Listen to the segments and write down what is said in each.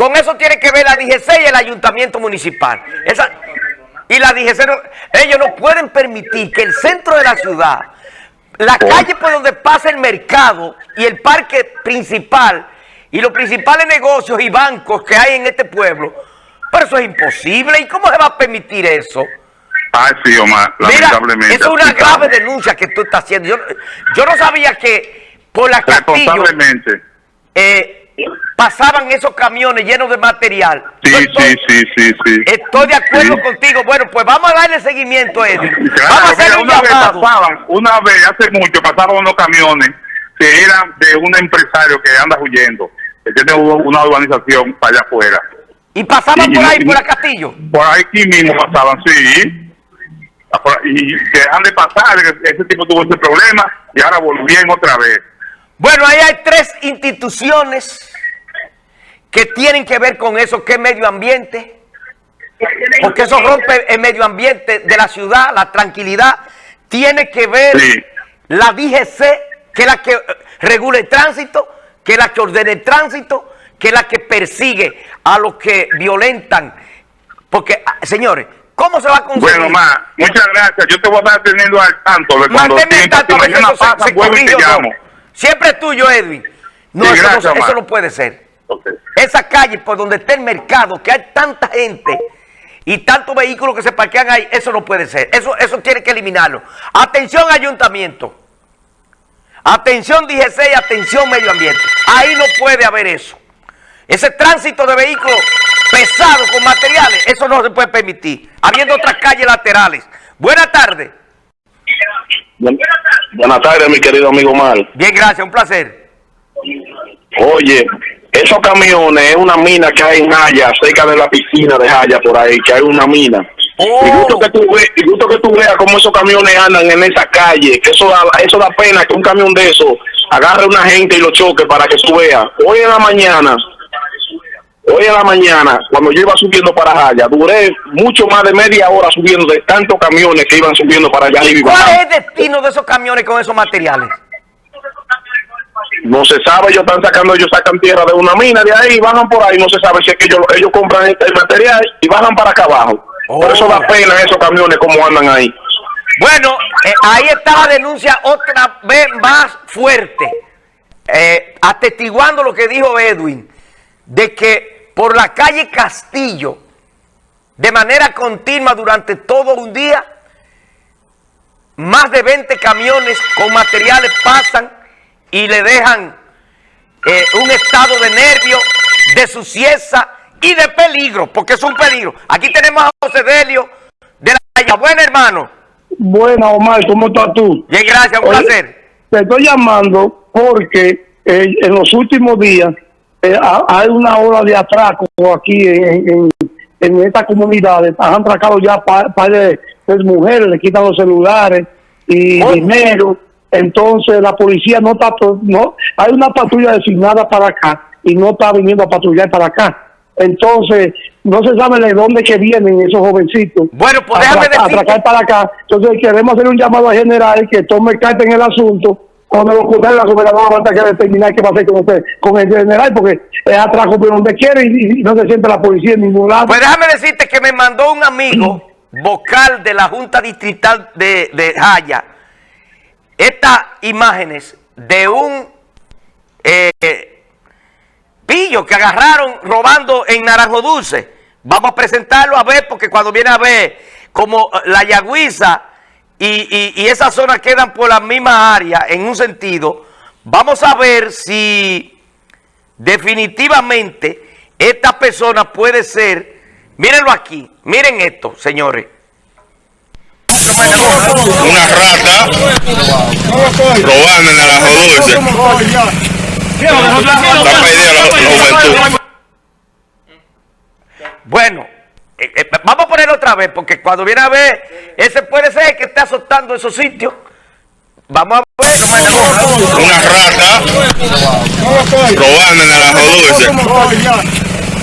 Con eso tiene que ver la DGC y el ayuntamiento municipal. Esa, y la DGC, no- ellos no pueden permitir que el centro de la ciudad, la calle por donde pasa el mercado y el parque principal y los principales negocios y bancos que hay en este pueblo, pero eso es imposible. ¿Y cómo se va a permitir eso? Ay, sí, Omar, lamentablemente. es una grave denuncia que tú estás haciendo. Yo, yo no sabía que por la Castillo eh, pasaban esos camiones llenos de material. Sí, estoy, sí, sí, sí. estoy de acuerdo Sí. contigo. Bueno, pues vamos a darle seguimiento, Eddie. Claro, vamos a hacer un una vez pasaban, una vez, hace mucho, pasaban unos camiones que eran de un empresario que anda huyendo, que tiene una urbanización para allá afuera. Y pasaban Y- por ahí, y- por la Castillo. Por aquí mismo pasaban, sí. Y dejan de pasar, ese tipo tuvo ese problema y ahora volvieron otra vez. Bueno, ahí hay tres instituciones que tienen que ver con eso, que es medio ambiente. Porque eso rompe el medio ambiente de la ciudad, la tranquilidad. Tiene que ver Sí. la DGC, que es la que eh, regula el tránsito, que es la que ordena el tránsito, que es la que persigue a los que violentan. Porque, ah, señores, ¿cómo se va a conseguir? Bueno, Ma, muchas gracias. Yo te voy a estar teniendo al tanto de cuando Manténme al tanto, si mañana se- pasa, se y te llamo. Siempre es tuyo, Edwin. No, Sí, eso, gracias, no, eso no puede ser. Esa calle por donde está el mercado, que hay tanta gente y tantos vehículos que se parquean ahí, eso no puede ser. Eso, eso tiene que eliminarlo. Atención ayuntamiento. Atención DGC y atención medio ambiente. Ahí no puede haber eso. Ese tránsito de vehículos pesados con materiales, eso no se puede permitir. Habiendo otras calles laterales. Buenas tardes. Buen- Buenas tardes, mi querido amigo Mal. Bien, gracias, un placer. Oye, esos camiones es una mina que hay en Jaya, cerca de la piscina de Jaya, por ahí, que hay una mina. Oh. Y gusto que tú ve- y gusto que tú veas cómo esos camiones andan en esa calle, que eso da, eso da pena que un camión de eso agarre a una gente y lo choque para que tú veas. Hoy en la mañana, hoy en la mañana, cuando yo iba subiendo para Jaya, duré mucho más de media hora subiendo de tantos camiones que iban subiendo para allá arriba. y ¿Cuál es el destino de esos camiones con esos materiales? No se sabe, ellos están sacando, ellos sacan tierra de una mina de ahí, bajan por ahí, no se sabe si es que ellos, ellos compran el el material y bajan para acá abajo. Por eso Oh. da pena esos camiones como andan ahí. Bueno, eh, ahí está la denuncia otra vez más fuerte, eh, atestiguando lo que dijo Edwin, de que por la calle Castillo, de manera continua durante todo un día, más de 20 camiones con materiales pasan y le dejan eh, un estado de nervio, de suciedad y de peligro, porque es un peligro. Aquí tenemos a José Delio de la Buena, hermano. Buena, Omar, ¿cómo estás tú? Bien, gracias, un Oye, placer. Te estoy llamando porque eh, en los últimos días eh, ha- hay una ola de atraco aquí en, en, en estas comunidades. Han atracado ya de, de mujeres, le quitan los celulares y dinero. Entonces la policía no está, no hay una patrulla designada para acá y no está viniendo a patrullar para acá. Entonces no se sabe de dónde que vienen esos jovencitos Bueno, pues déjame atracar, decirte- atracar para acá. Entonces queremos hacer un llamado al general que tome carta en el asunto. Cuando lo ocurra la gobernadora va a tener que determinar qué va a hacer con usted, con el general, porque es atraco por donde quiere y, y no se siente la policía en ningún lado. Pues déjame decirte que me mandó un amigo vocal de la Junta Distrital de, de Jaya estas imágenes de un eh, pillo que agarraron robando en Naranjo Dulce. Vamos a presentarlo a ver, porque cuando viene a ver como la Yagüiza y, y- y esa zona quedan por la misma área en un sentido, vamos a ver si definitivamente esta persona puede ser, mírenlo aquí, miren esto, señores. una rata robando en ajo dulce. Está perdida la, juventud. Bueno, eh, eh, vamos a ponerlo otra vez, porque cuando viene a ver, ese puede ser que está azotando esos sitios. Vamos a ver. Una rata robando en ajo dulce.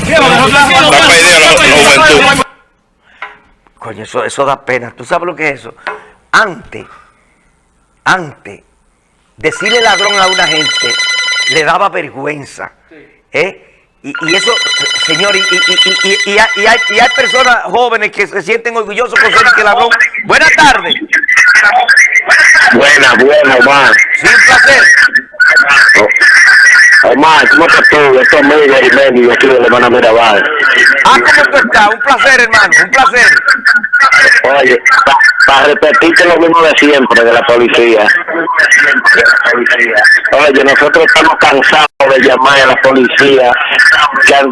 Está perdida la, la juventud. Coño, eso, eso da pena. ¿Tú sabes lo que es eso? Antes, antes, decirle ladrón a una gente le daba vergüenza. ¿eh? Y, y eso, señor, y, y, y, y- y hay, y hay- y hay personas jóvenes que se sienten orgullosos por ser que ladrón. Buenas tardes. Buena, buena, Omar. Sí, un placer. Omar, ¿cómo estás tú? Esto es Miguel Jiménez, de aquí de Hermana Mirabal. Ah, ¿cómo tú estás? Un placer, hermano, un placer. Oye, para repetirte lo mismo de siempre de la policía. Oye, nosotros estamos cansados de llamar a la policía,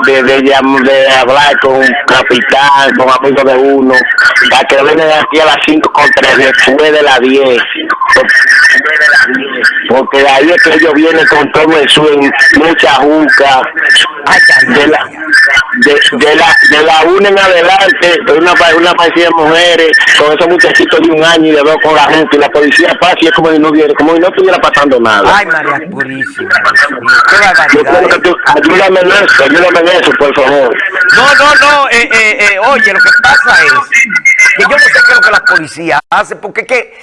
de, de, hablar con un capitán, con amigos de uno, para que vengan aquí a las 5 con 3 después de las 10. Porque ahí es que ellos vienen con todo el swing, mucha juca, de la, de, de la de la una en adelante una una parecida de mujeres con esos muchachitos de un año y de dos con la gente y la policía pasa y es como si no hubiera como si no estuviera pasando nada Ay, María Purísima. Qué barbaridad. tú, ayúdame en eso ayúdame en eso por favor No, no, no. eh, eh, eh, oye, lo que pasa es que yo no sé qué es lo que la policía hace, porque que,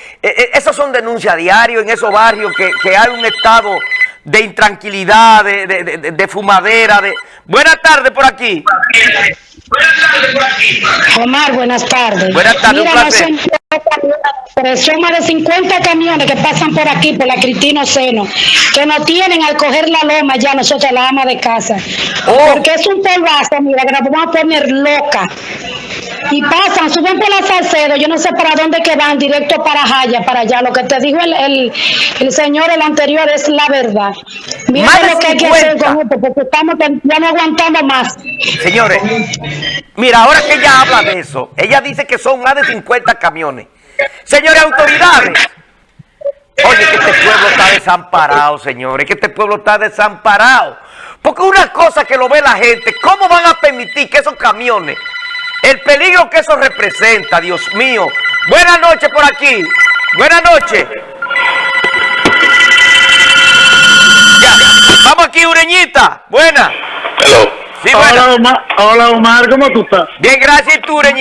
esas son denuncias diarias en esos barrios, que, que hay un estado de intranquilidad, de, de, de- de fumadera. de Buenas tardes por aquí. Omar, buenas tardes. Buenas tardes, Mira, un no placer. son pero son más de 50 camiones que pasan por aquí, por la Cristino Seno, que nos tienen al coger la loma ya nosotros, la ama de casa. Oh. Porque es un polvazo, mira, que nos vamos a poner loca. Y pasan, suben por la Salcedo, yo no sé para dónde que van, directo para Jaya, para allá. Lo que te dijo el, el, el señor, el anterior, es la verdad. Mira Más de lo que hay que hacer 50. con esto, porque estamos, ya no aguantamos más. Señores, mira, ahora que ella habla de eso, ella dice que son más de 50 camiones. Señores, autoridades. Oye, que este pueblo está desamparado, señores, que este pueblo está desamparado. Porque una cosa que lo ve la gente, ¿cómo van a permitir que esos camiones, el peligro que eso representa, Dios mío? Buenas noches por aquí. Buenas noches. Ya, vamos aquí, Ureñita. Buena. Hello. Sí, buena. Omar, hola Omar, ¿cómo tú estás? Bien, gracias, y tú, Ureñita.